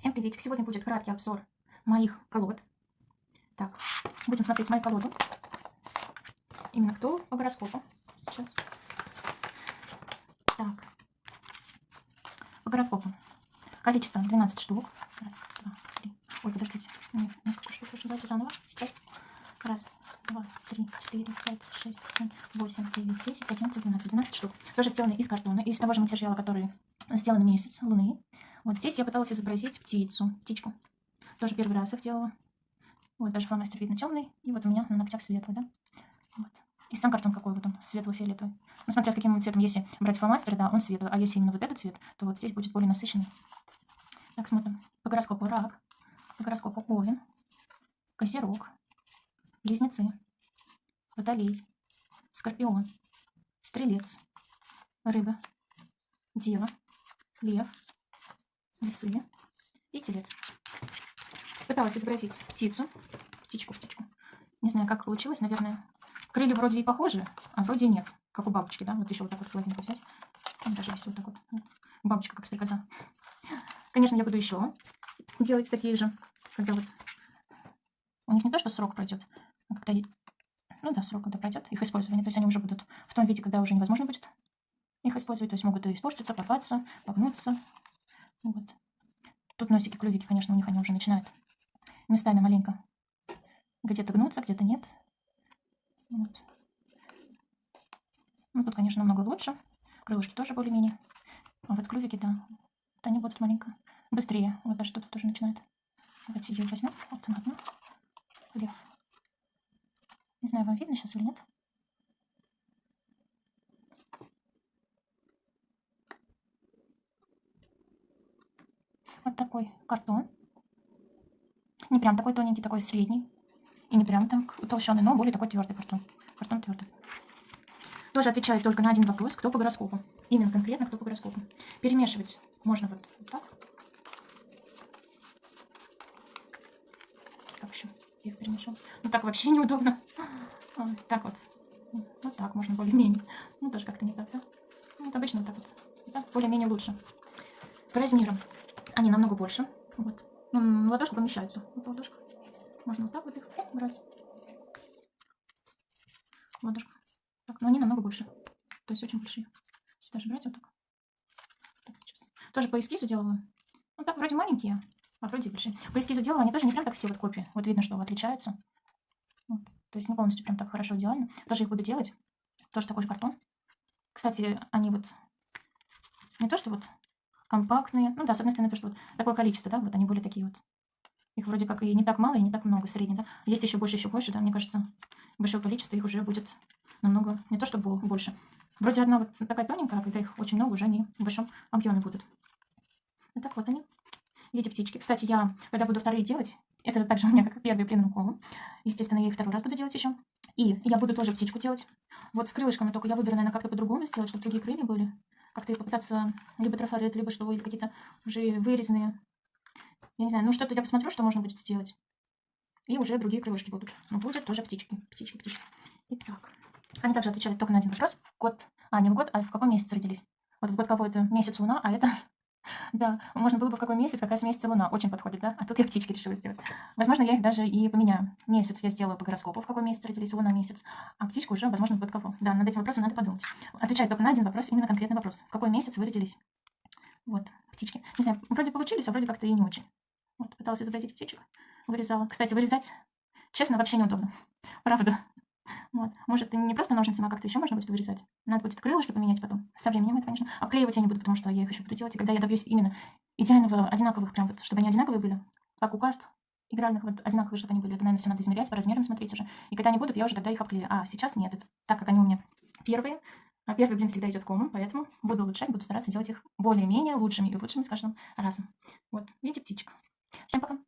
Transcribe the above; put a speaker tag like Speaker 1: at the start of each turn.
Speaker 1: Всем приветик. Сегодня будет краткий обзор моих колод. Так, будем смотреть мою колоду. Именно кто по гороскопу. Сейчас. Так. По гороскопу. Количество 12 штук. Раз, два, три. Ой, подождите. Нет, несколько штук. Давайте заново. Сейчас. Раз, два, три, четыре, пять, шесть, семь, восемь, девять, десять, одиннадцать, двенадцать. Двенадцать штук. Тоже сделаны из картона, из того же материала, который сделан месяц, луны. Вот здесь я пыталась изобразить птицу, птичку. Тоже первый раз их делала. Вот, даже фломастер видно темный. И вот у меня на ногтях светлый, да? Вот. И сам картон какой вот он, светло-фиолетовый. Ну, смотря с каким цветом, если брать фломастер, да, он светлый. А если именно вот этот цвет, то вот здесь будет более насыщенный. Так, смотрим. По гороскопу рак, по гороскопу овен, козерог, близнецы, водолей, скорпион, стрелец, рыба, дева, лев, весы и телец. Пыталась изобразить птицу, птичку, птичку. Не знаю, как получилось, наверное. Крылья вроде и похожи, а вроде и нет. Как у бабочки, да? Вот еще вот так вот половинку взять. Там даже есть вот так вот. Бабочка как стрекоза. Конечно, я буду еще делать такие же, когда вот... У них не то, что срок пройдет, а когда... Ну да, срок когда пройдет их использование. То есть они уже будут в том виде, когда уже невозможно будет их использовать. То есть могут и испортиться, порваться, погнуться. Вот. Тут носики, клювики, конечно, у них они уже начинают местами маленько где-то гнуться, где-то нет. Вот. Ну, тут, конечно, намного лучше. Крылышки тоже более-менее. А вот клювики, да, вот они будут маленько быстрее. Вот даже что-то тоже начинает. Давайте ее возьмем. Вот она одна. Лев. Не знаю, вам видно сейчас или нет. Вот такой картон. Не прям такой тоненький, такой средний. И не прям так толщенный, но более такой твердый картон. Картон твердый. Тоже отвечает только на один вопрос, кто по гороскопу. Именно конкретно, кто по гороскопу. Перемешивать можно вот, так. Как еще? Я их перемешал. Ну так вообще неудобно. Так вот. Вот так можно более-менее. Ну тоже как-то не так, да? Вот обычно вот так вот. Да? Более-менее лучше. По. Они намного больше. Вот. Ну, ладошка помещается. Вот ладошка. Можно вот так вот их брать. Ладошка. Так, но они намного больше. То есть очень большие. Сюда же брать вот так. так сейчас. Тоже по эскизу делала. Ну так, вроде маленькие, а вроде большие. По эскизу делала, они тоже не прям так все вот копии. Вот видно, что отличаются. Вот. То есть не полностью прям так хорошо идеально. Тоже их буду делать. Тоже такой же картон. Кстати, они вот не то, что вот компактные. Ну да, с одной стороны, то, что вот такое количество, да, вот они были такие вот. Их вроде как и не так мало, и не так много, средний, да. Есть еще больше, еще больше, да, мне кажется, большое количество их уже будет намного, не то чтобы больше. Вроде одна вот такая тоненькая, а когда их очень много, уже они в большом объеме будут. Вот так вот они, эти птички. Кстати, я, когда буду вторые делать, это также у меня как первый пленным колом. Естественно, я и второй раз буду делать еще. И я буду тоже птичку делать. Вот с крылышками, только я выберу, наверное, как-то по-другому сделать, чтобы другие крылья были как-то попытаться либо трафарет, либо что, или какие-то уже вырезанные. Я не знаю, ну что-то я посмотрю, что можно будет сделать. И уже другие крылышки будут. Но будет тоже птички. Птички, птички. Итак. Они также отвечают только на один вопрос. В год, а не в год, а в каком месяце родились. Вот в год кого это месяц луна, а это да, можно было бы в какой месяц, какая с месяца луна. Очень подходит, да? А тут я птички решила сделать. Возможно, я их даже и поменяю. Месяц я сделаю по гороскопу, в какой месяц родились, луна месяц. А птичку уже, возможно, в год кого. Да, над этим вопросом надо подумать. Отвечать только на один вопрос, именно конкретный вопрос. В какой месяц вы родились? Вот, птички. Не знаю, вроде получились, а вроде как-то и не очень. Вот, пыталась изобразить птичек. Вырезала. Кстати, вырезать, честно, вообще неудобно. Правда. Вот. Может, не просто ножницами, а как-то еще можно будет вырезать. Надо будет крылышки поменять потом. Со временем это, конечно. Обклеивать я не буду, потому что я их еще буду делать. И когда я добьюсь именно идеального, одинаковых, прям вот, чтобы они одинаковые были, как у карт игральных, вот одинаковые, чтобы они были. Это, наверное, все надо измерять, по размерам смотреть уже. И когда они будут, я уже тогда их обклею. А сейчас нет, это так как они у меня первые. А первый блин всегда идет комом, поэтому буду улучшать, буду стараться делать их более-менее лучшими и лучшими с каждым разом. Вот, видите, птичка. Всем пока!